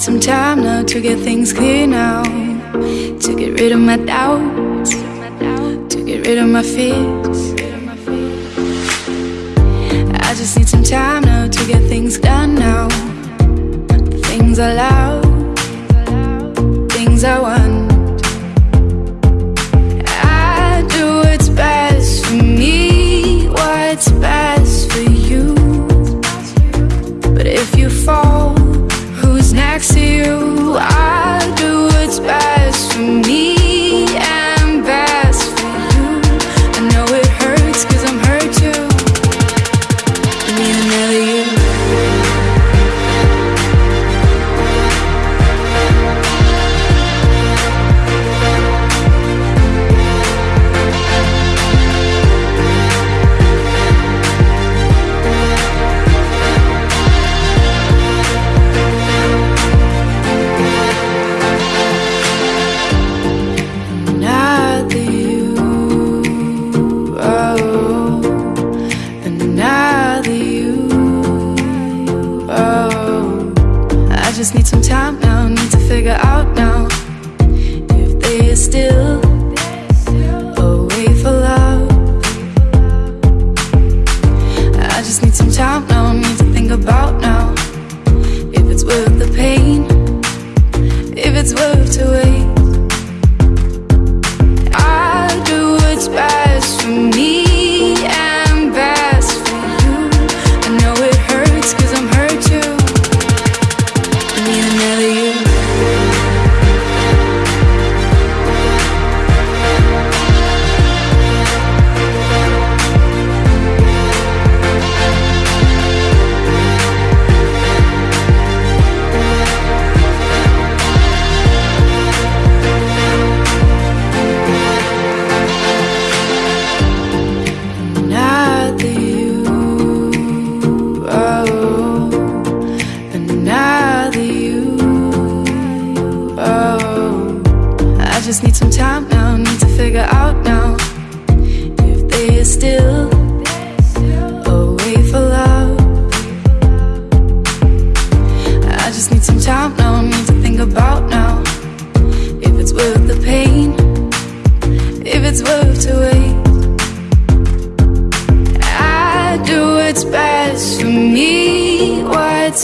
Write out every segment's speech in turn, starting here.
need some time now to get things clear now. To get rid of my doubts, to get rid of my fears. I just need some time now to get things done now. Things I love, things I want. love to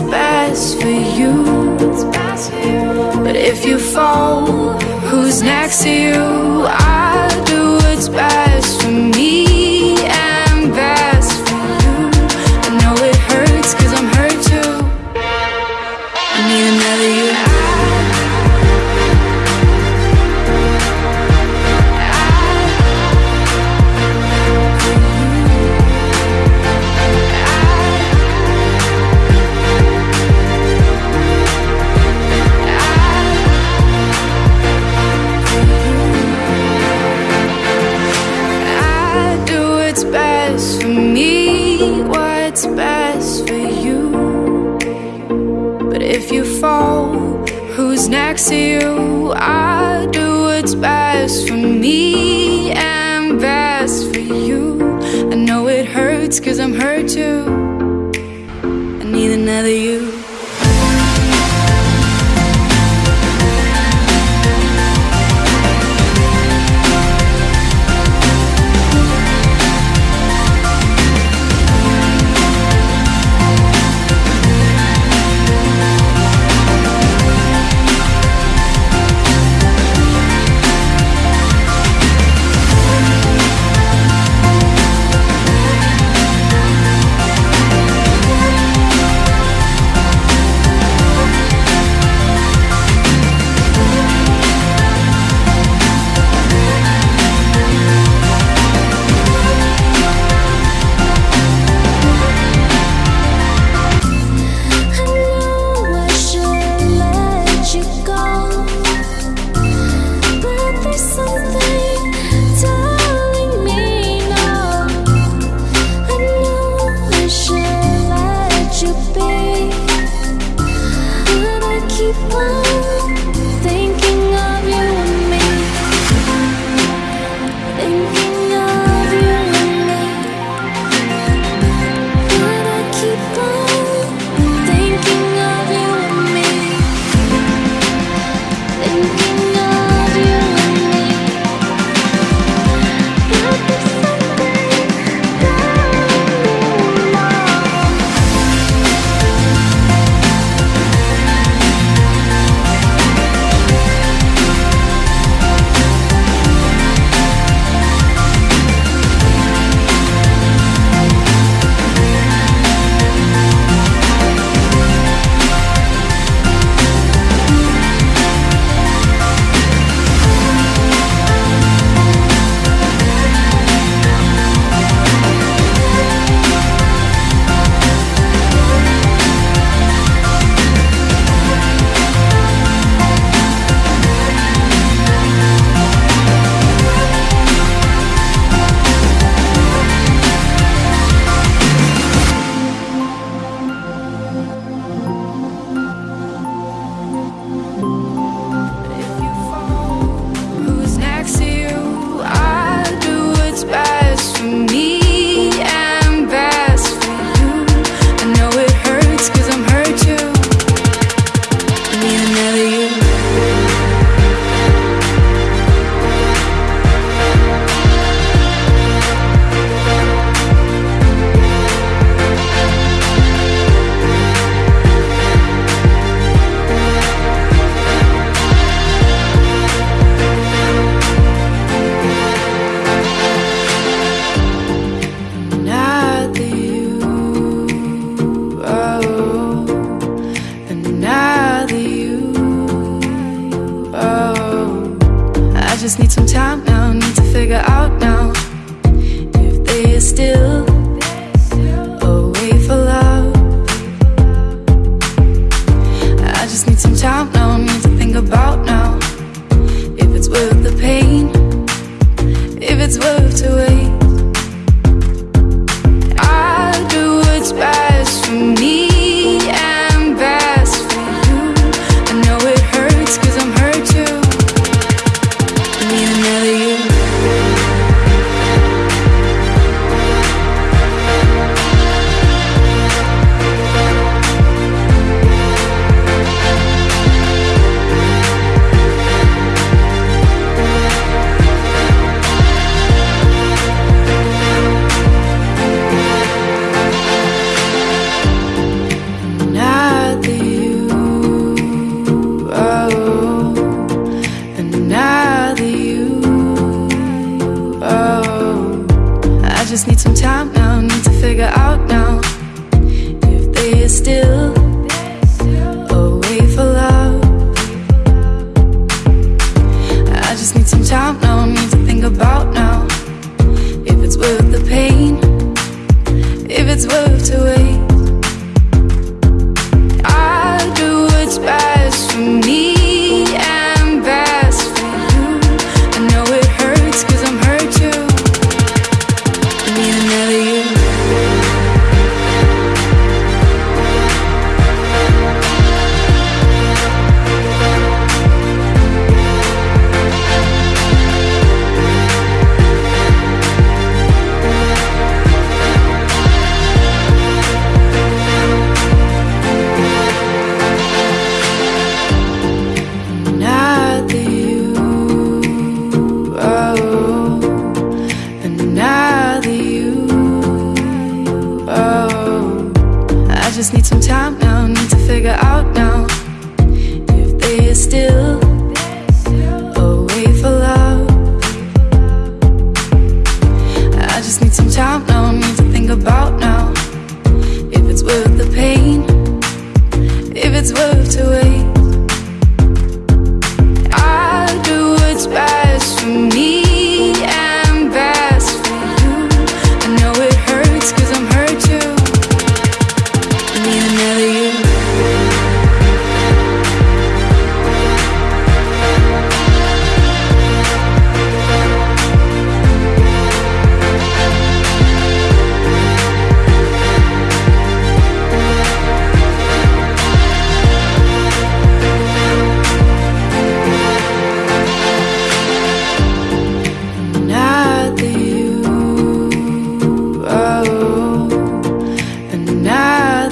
what's best for you. But if you fall, who's next to you? I do what's best.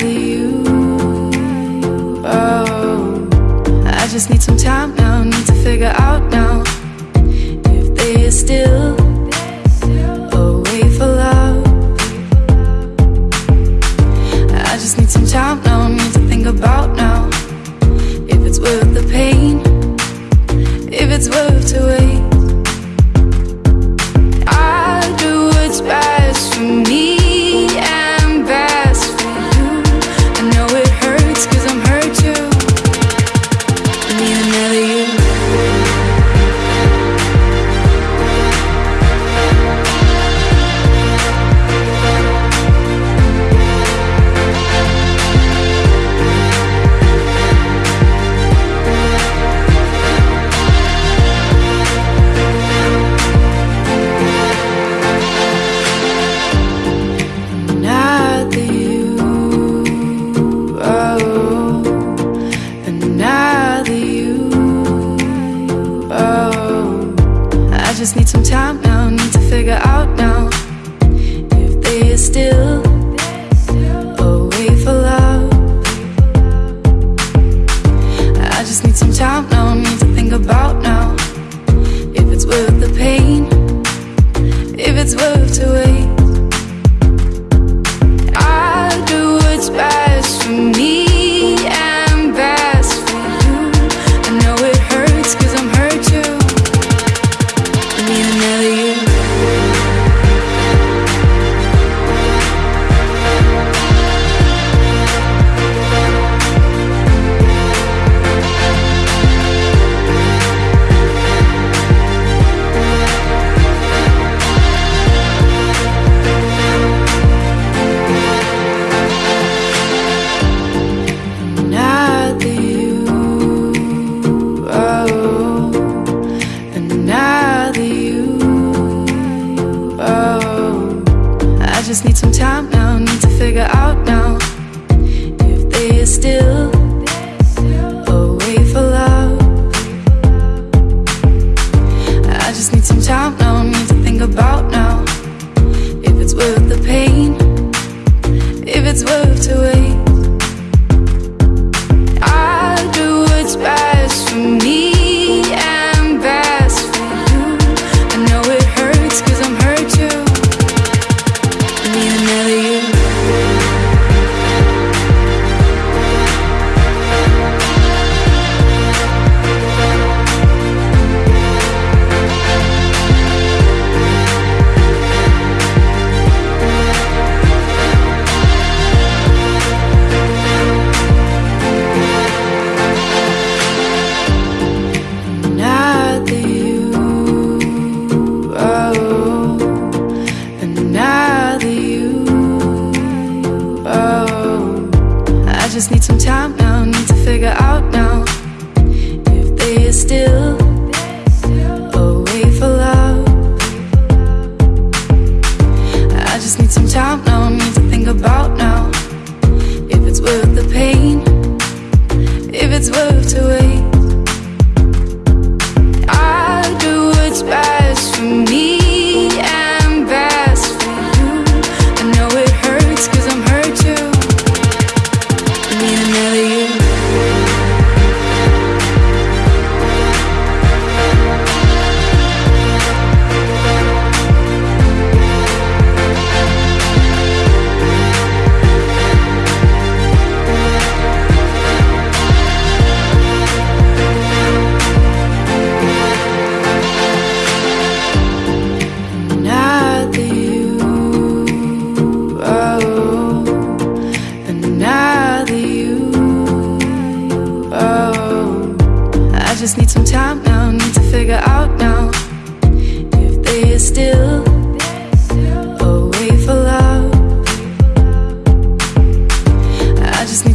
you. Oh, I just need some time. just need some time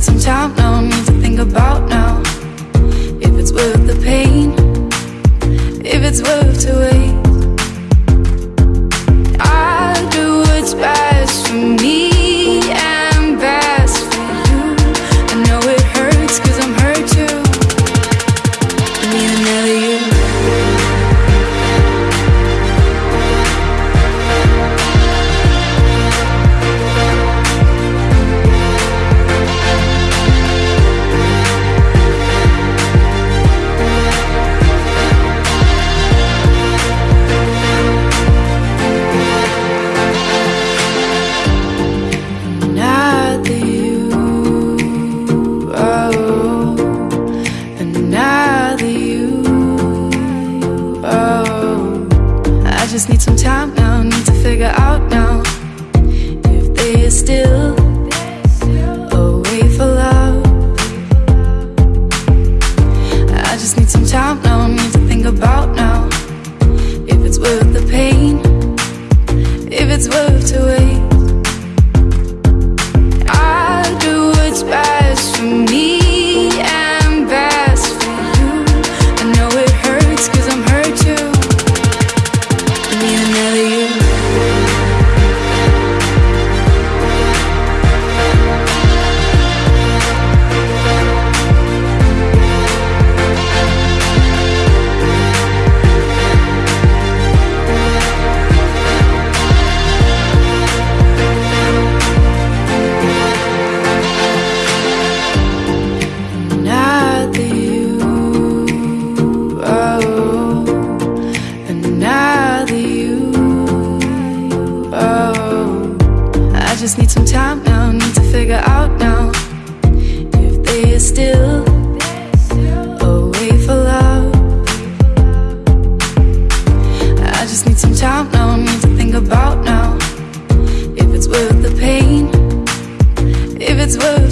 some time now, need to think about now. If it's worth the pain, if it's worth to wait. worth the pain, if it's worth to wait, I do what's best for me.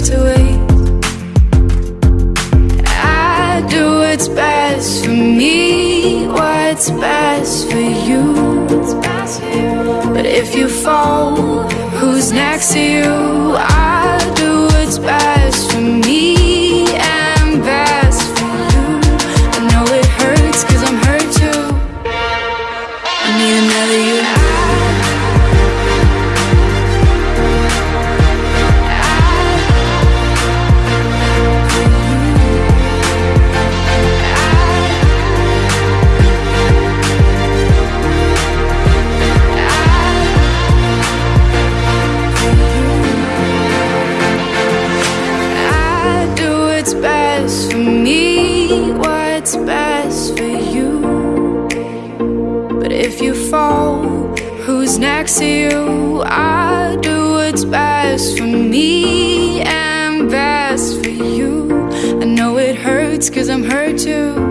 to wait. I do what's best for me, what's best for you. But if you fall, who's next to you? I do what's best. Cause I'm hurt too.